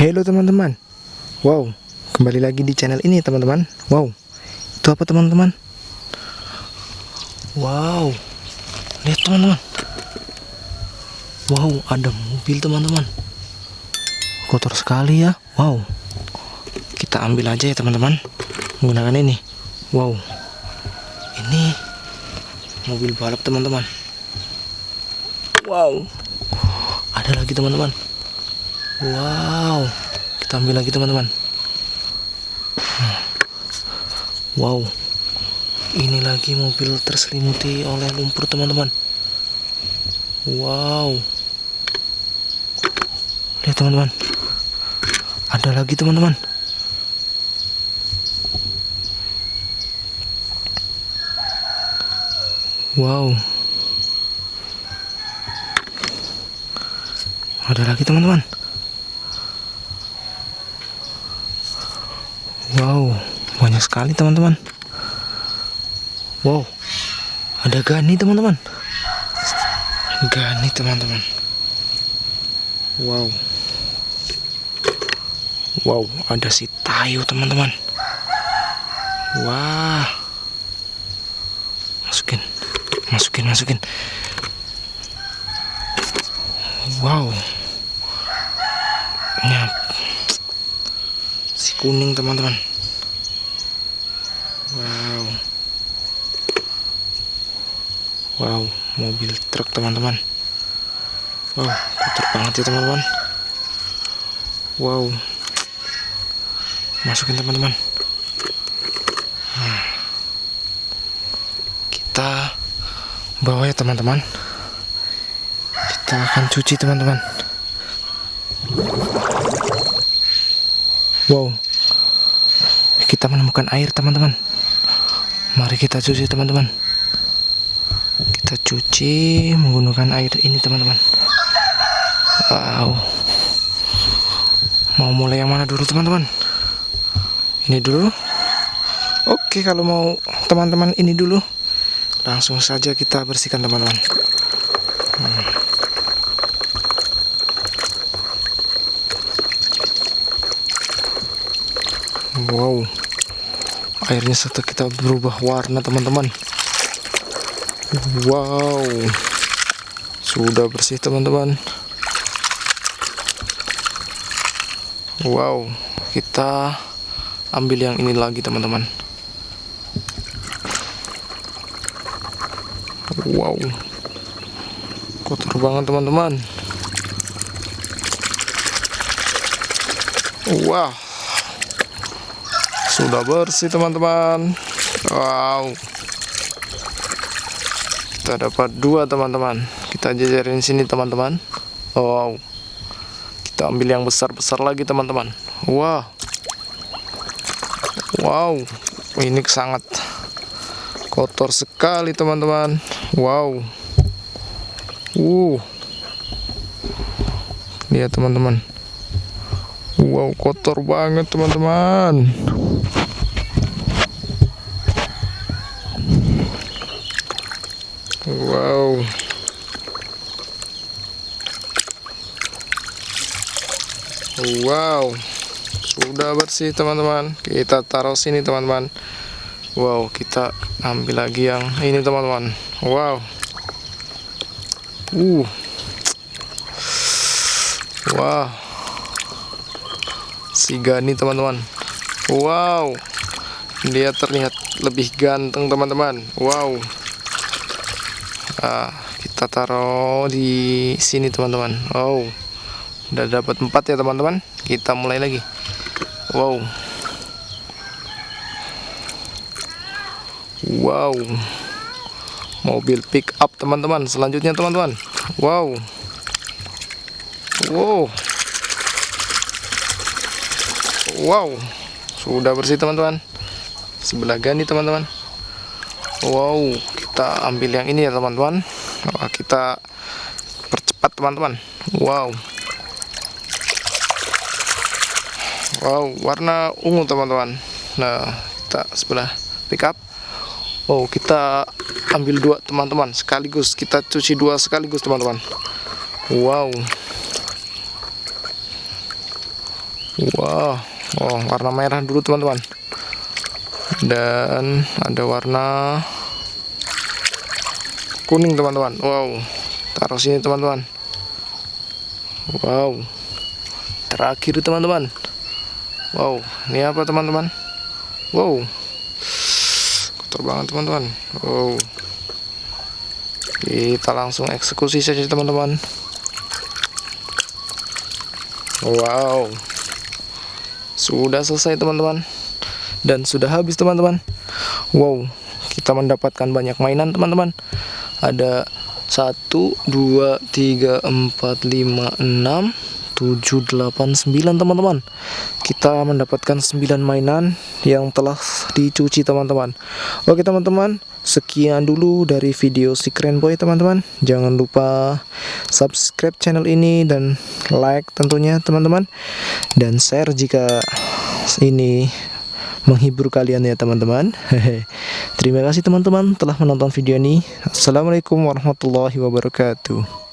Halo teman-teman. Wow Kembali lagi di channel ini teman-teman. Wow Itu apa teman-teman? Wow Lihat teman-teman. Wow ada mobil teman-teman. Kotor sekali ya. Wow Kita ambil aja ya teman-teman Menggunakan ini. Wow Ini Mobil balap teman-teman. Wow Ada lagi teman-teman Wow, kita ambil lagi teman-teman. Wow, ini lagi mobil terselimuti oleh lumpur teman-teman. Wow, lihat teman-teman, ada lagi teman-teman. Wow, ada lagi teman-teman. Wow, banyak sekali teman-teman. Wow, ada gani teman-teman. Gani teman-teman. Wow. Wow, ada si tayu teman-teman. Wah. Masukin. Masukin, masukin. Wow. Nyap. Si kuning teman-teman. Wow, mobil truk teman-teman. Wow, kotor banget ya teman-teman. Wow. Masukin teman-teman. Hmm. Kita bawa ya teman-teman. Kita akan cuci teman-teman. Wow. Kita menemukan air teman-teman. Mari kita cuci teman-teman. Kita cuci menggunakan air ini teman-teman. Wow. Mau mulai yang mana dulu teman-teman? Ini dulu. Oke, kalau mau teman-teman ini dulu. Langsung saja kita bersihkan teman-teman. Hmm. Wow Airnya setelah kita berubah warna teman-teman Wow. Sudah bersih teman-teman. Wow. Kita ambil yang ini lagi teman-teman. Wow. Kotor banget teman-teman. Wow sudah bersih teman-teman. Wow kita dapat dua teman-teman. Kita jajarin sini teman-teman. Wow. Kita ambil yang besar-besar lagi teman-teman. Wow wow. Ini sangat kotor sekali teman-teman. Wow. Uh. Lihat teman-teman. Wow, kotor banget teman-teman. Wow. Wow. Sudah bersih teman-teman. Kita taruh sini teman-teman. Wow, kita ambil lagi yang ini teman-teman. Wow. Uh. Wow si Gani teman-teman wow dia terlihat lebih ganteng teman-teman wow nah, kita taruh di sini teman-teman. Wow udah dapat empat ya teman-teman. Kita mulai lagi. Wow. Wow. Mobil pick up teman-teman. Selanjutnya teman-teman. Wow. Wow. Wow, sudah bersih teman-teman. Sebelah gani teman-teman. Wow, kita ambil yang ini ya teman-teman. kita percepat teman-teman. Wow. Wow, warna ungu teman-teman. Nah, kita sebelah pickup. Wow, kita ambil dua teman-teman sekaligus. Kita cuci dua sekaligus teman-teman. Wow. Wah, oh, warna merah dulu teman-teman. Dan ada warna kuning teman-teman. Wow, taruh sini teman-teman. Wow, terakhir teman-teman. Wow, ini apa teman-teman? Wow, kotor banget teman-teman. Wow, kita langsung eksekusi saja teman-teman. Wow, sudah selesai teman-teman, dan sudah habis teman-teman. Wow, kita mendapatkan banyak mainan teman-teman. Ada satu, dua, tiga, empat, lima, enam 7, 8, 9 teman-teman kita mendapatkan 9 mainan yang telah dicuci teman-teman oke teman-teman sekian dulu dari video si keren boy teman-teman jangan lupa subscribe channel ini dan like tentunya teman-teman dan share jika ini menghibur kalian ya teman-teman. Terima kasih teman-teman telah menonton video ini. Assalamualaikum warahmatullahi wabarakatuh